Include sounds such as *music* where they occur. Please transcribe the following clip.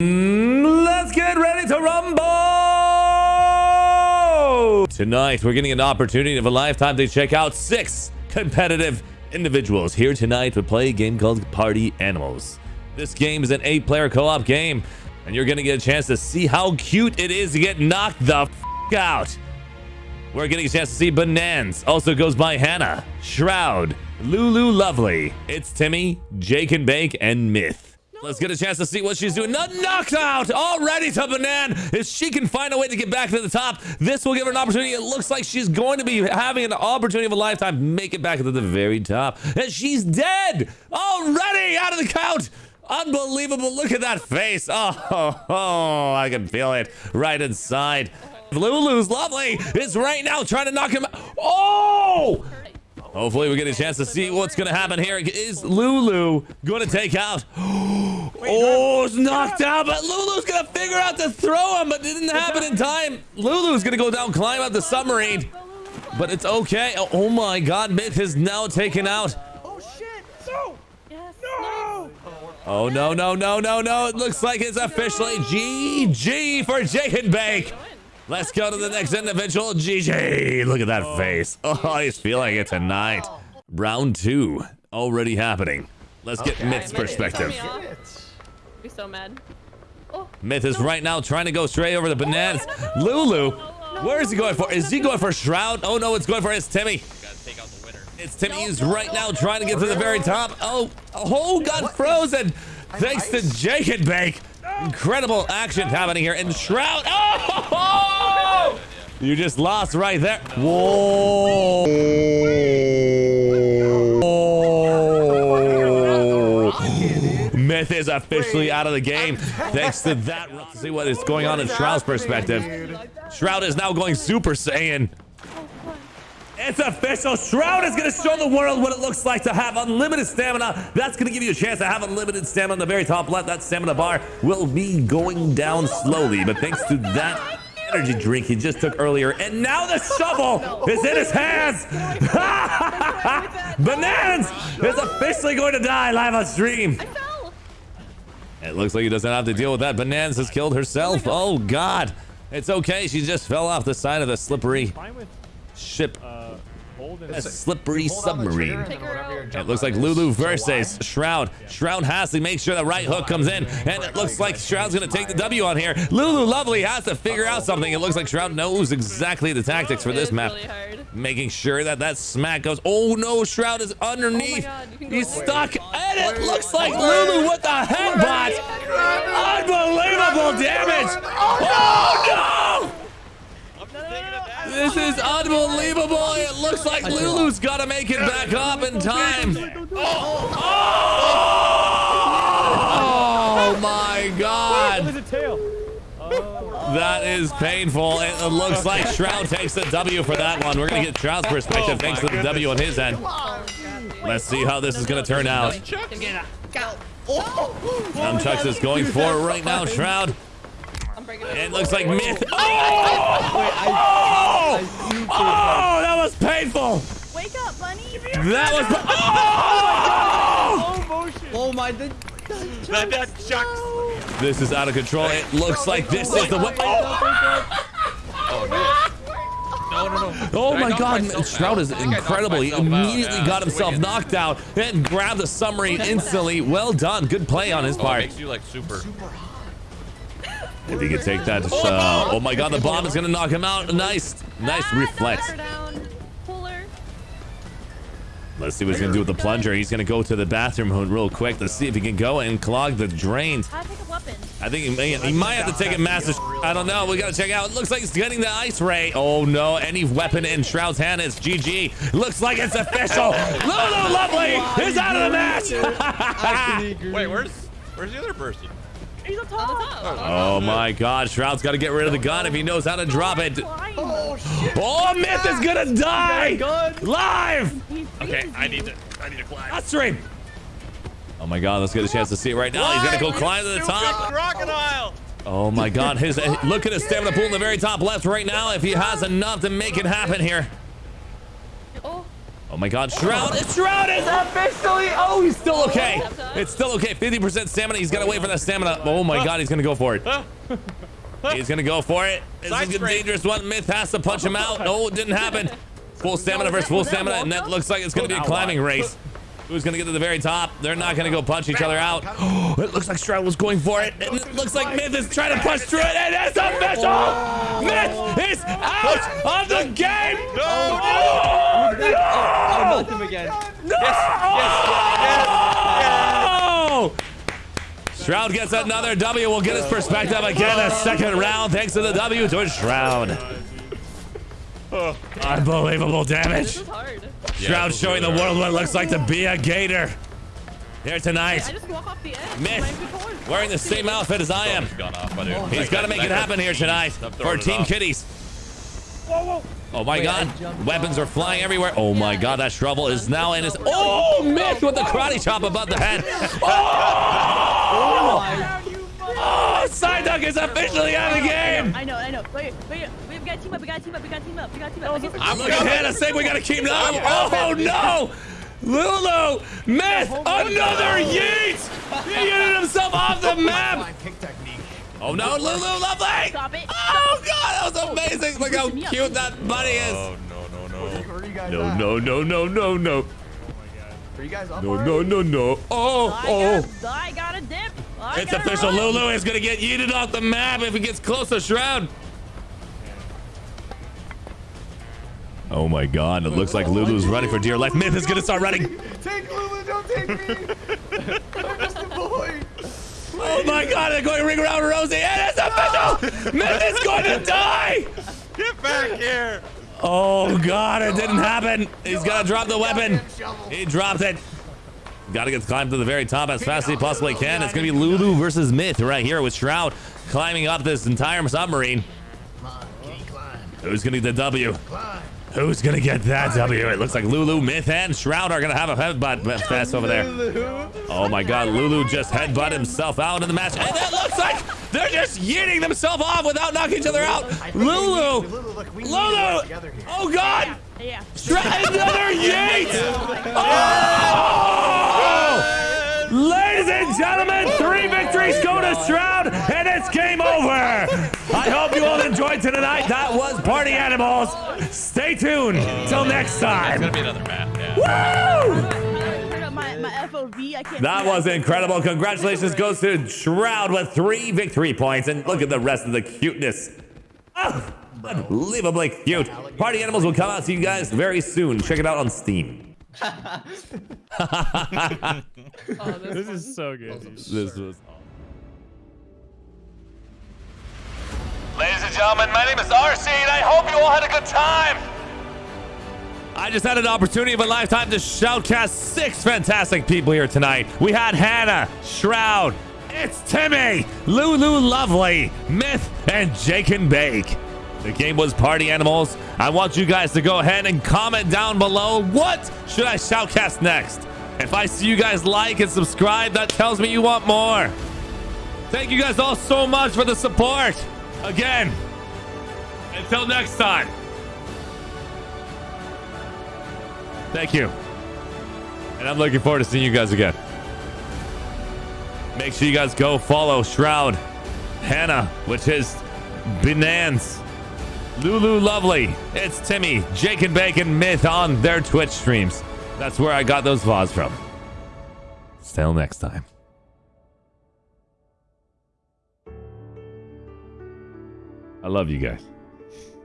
Mm, Let's get ready to rumble! Tonight, we're getting an opportunity of a lifetime to check out six competitive individuals here tonight to play a game called Party Animals. This game is an eight-player co-op game, and you're going to get a chance to see how cute it is to get knocked the f out. We're getting a chance to see Bnans, Also goes by Hannah, Shroud, Lulu Lovely. It's Timmy, Jake and Bake, and Myth. Let's get a chance to see what she's doing. Not knocked out already to Banan. If she can find a way to get back to the top, this will give her an opportunity. It looks like she's going to be having an opportunity of a lifetime make it back to the very top. And she's dead already out of the count. Unbelievable. Look at that face. Oh, *laughs* oh, oh, I can feel it right inside. Lulu's lovely is right now trying to knock him out. Oh! Hopefully we get a chance to see what's going to happen here. Is Lulu going to take out? *gasps* Oh, it's knocked out, but Lulu's going to figure out to throw him, but it didn't happen in time. Lulu's going to go down, climb up the submarine, but it's okay. Oh, my God, Myth is now taken out. Oh shit! No! No! Oh, no, no, no, no, no. It looks like it's officially GG for Jake and Bake. Let's go to the next individual. GG. Look at that face. Oh, he's feeling it tonight. Round two already happening. Let's get Myth's perspective. Turn me off. Be so mad. Oh, Myth is right now trying to go straight over the bananas. Lulu, where is he going for? Is he going for Shroud? Oh no, it's going for his Timmy. Gotta take out the winner. It's Timmy who's right now trying to get to the very top. Oh, oh, got frozen. Thanks to Jake and Bake. Incredible action happening here. And Shroud. Oh! *laughs* You just lost right there. Whoa. Myth is officially out of the game. Thanks to that. Let's see what is going on in Shroud's perspective. Shroud is now going Super Saiyan. It's official. Shroud is going to show the world what it looks like to have unlimited stamina. That's going to give you a chance to have unlimited stamina on the very top left. That stamina bar will be going down slowly, but thanks to that energy drink he just took earlier, and now the shovel is in his hands. Bananas is officially going to die live on stream. It looks like he doesn't have to deal with that. Bananas has killed herself. Oh, oh God. It's okay. She just fell off the side of the slippery Fine with ship. Uh, uh, A slippery submarine. Take her out. It looks like Lulu versus Shroud. Shroud has to make sure the right hook comes in, and it looks like Shroud's going to take the W on here. Lulu Lovely has to figure out something. It looks like Shroud knows exactly the tactics for this is map. Making sure that that smack goes. Oh no, Shroud is underneath. God, you can go He's stuck, and it looks like Lulu with the headbutt. Unbelievable damage. Oh I'm just taking it back. no! This is unbelievable. It looks like Lulu's got to make it back up in time. Oh, oh! oh my God. There's a tail. That is painful. It looks like Shroud takes the W for that one. We're going to get Shroud's perspective thanks to the W on his end. Let's see how this is going to turn out. Nunchucks is going for it right now, Shroud. I'm it. It looks like Myth. *laughs* Oh! Oh! oh, that was painful. Wake up, bunny. That was. Oh! Slow motion. Oh my, the, That, that chucks. This is out of control. It looks like this is the way. Oh, no, no, no. Oh I my god, myself Shroud is I think I knocked incredible. He myself out. immediately Yeah, got himself wicked. knocked out and grabbed the submarine instantly. Well done. Good play on his Oh, it part. makes you like super. If he could take that. Uh, oh my god, the bomb is going to knock him out. Nice. Nice Ah, reflex. knock her down. Pull her. Let's see what he's going to do with the plunger. He's going to go to the bathroom real quick to see if he can go and clog the drains. How to a weapon. I think he, may, he might have to take a massive. I don't know. We got to check out. It looks like he's getting the ice ray. Oh no. Any weapon in Shroud's hand is GG. Looks like it's official. Lulu Lovely is out of the match. *laughs* Wait, where's where's the other person? He's up top. On. Oh, oh my god, Shroud's got to get rid of the gun if he knows how to drop it. Climb. Oh, oh Myth is gonna die live Okay. I need to I need to climb. on stream. Oh my god, let's get a chance to see it right now. He's gonna go climb to the top. Crocodile. Oh my god, his look at his stamina pool in the very top left right now. If he has enough to make it happen here. Oh, my God, Shroud! Shroud is officially. Oh, he's still okay. It's still okay. 50% stamina. He's got to wait for that stamina. Oh my God, he's gonna go for it. He's gonna go for it. This Side is a dangerous one. Myth has to punch him out. No, it didn't happen. Full stamina versus full stamina, and that looks like it's gonna be a climbing race. Who's gonna get to the very top? They're not gonna go punch each other out. *gasps* it looks like Shroud was going for it, and it looks like Myth is trying to push through it, and it's official! Myth is out of the game! Oh, no! him again. No! Oh! Shroud gets another W. We'll get his perspective again. A second round thanks to the W to Shroud. Unbelievable damage. This is hard. Shroud showing the world what it looks like to be a gator. Here I tonight, just walk off the edge. Myth, Might be forward. wearing the same outfit as I am. He's gone off, buddy. Oh, He's got to make it happen here tonight for throwing it Team off. Kitties. Oh my Wait, god. Weapons are flying everywhere. Oh my god, that shovel is now in his. Oh, oh Myth with the karate chop above the head. *laughs* Oh! Oh, Psyduck is officially out of the game. I know, I know. Wait, wait, we gotta team up, we gotta team up, we gotta team up, we gotta team up. I'm looking at Hannah saying we gotta keep up. Oh no! Lulu, Myth, another yeet! He yeeted himself off the map. Oh no, Lulu, lovely! Stop it. Oh god, that was oh, amazing! Look how cute that bunny is. Oh, no, no, no. Where are you guys No, no, no, no, no, oh no. Are you guys up No, no, no, no. Oh, I oh. got, I got a dip. I It's official. run. Lulu is gonna get yeeted off the map if he gets close to Shroud. Oh my god, it looks like Lulu's running for dear life. Myth is gonna start running. *laughs* Take Lulu, don't take me. I'm just a boy. Oh my god, they're going to ring around Rosie. And it's official! Myth is going to die! Get back here! Oh god, it didn't happen. He's gonna drop the weapon. He dropped it. Gotta get climbed to the very top as fast as he possibly can. It's gonna be Lulu versus Myth right here with Shroud climbing up this entire submarine. Come on, kitty, climb, Who's gonna get the W? Who's gonna get that W? It looks like Lulu, Myth, and Shroud are gonna have a headbutt fest over there. Oh my god, Lulu just headbutt himself out in the match. And it looks like they're just yeeting themselves off without knocking each other out. I think we need- Lulu! Lulu, look, we need to Lulu! work together here. Oh god! Yeah. Shroud, another yeet! Oh! Victories go to Shroud, and it's game over. I hope you all enjoyed tonight. That was Party Animals. Stay tuned till next time. It's time. gonna be another map. Yeah. Woo! Turn up my, my FOV. I can't. That was incredible. Congratulations goes to Shroud with three victory points. And look at the rest of the cuteness. Ah, unbelievably cute. Party Animals will come out to you guys very soon. Check it out on Steam. *laughs* *laughs* Oh, this This is so good. This was. Ladies and gentlemen, my name is RC, and I hope you all had a good time. I just had an opportunity of a lifetime to shoutcast six fantastic people here tonight. We had Hannah, Shroud, it's Timmy, Lulu Lovely, Myth, and Jake and Bake. The game was Party Animals. I want you guys to go ahead and comment down below what should I shoutcast next. If I see you guys like and subscribe, that tells me you want more. Thank you guys all so much for the support. Again, until next time. Thank you. And I'm looking forward to seeing you guys again. Make sure you guys go follow Shroud, Hannah, which is Bnans, Lulu Lovely, it's Timmy, Jake and Bacon Myth on their Twitch streams. That's where I got those VODs from. Till next time. I love you guys.